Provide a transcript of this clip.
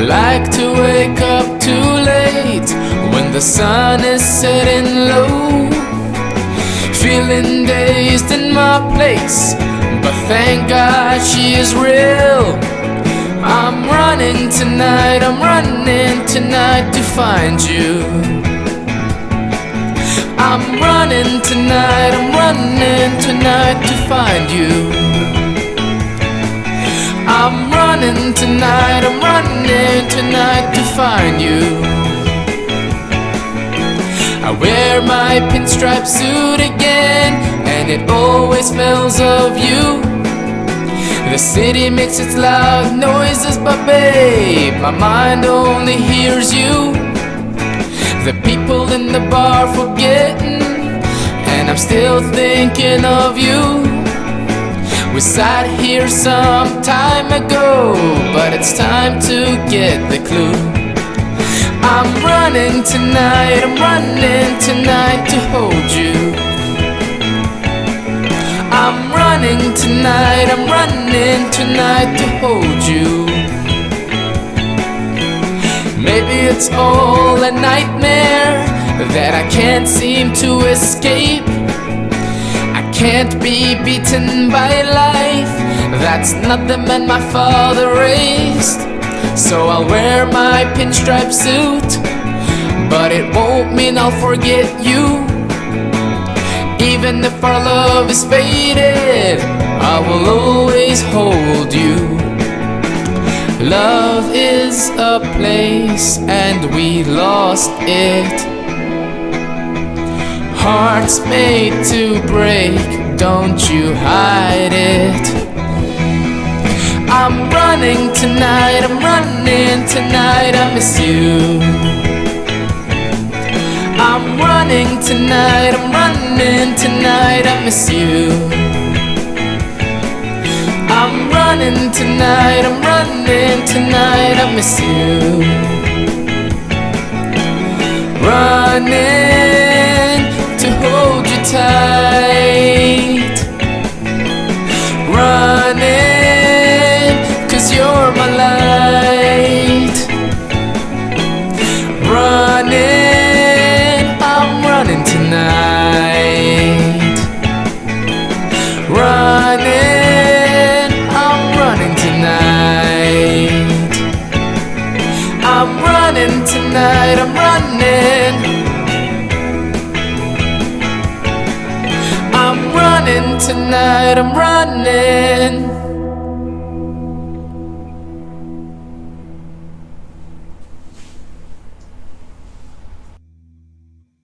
I like to wake up too late when the sun is setting low. Feeling dazed in my place, but thank God she is real. I'm running tonight, I'm running tonight to find you. I'm running tonight, I'm running tonight to find you. I'm running tonight, I'm running. Wear my pinstripe suit again, and it always smells of you. The city makes its loud noises, but babe, my mind only hears you. The people in the bar forgetting, and I'm still thinking of you. We sat here some time ago, but it's time to get the clue. I'm running tonight, I'm running tonight to hold you. I'm running tonight, I'm running tonight to hold you. Maybe it's all a nightmare that I can't seem to escape. I can't be beaten by life, that's not the man my father raised. So I'll wear my pinstripe suit But it won't mean I'll forget you. Even if our love is faded I will always hold you. Love is a place and we lost it. Hearts made to break, don't you hide it. I'm running tonight, I'm running tonight, I miss you. I'm running tonight, I'm running tonight, I miss you. I'm running tonight, I'm running tonight, I miss you. Running to hold you tight. Running tonight, I'm running. I'm running tonight, I'm running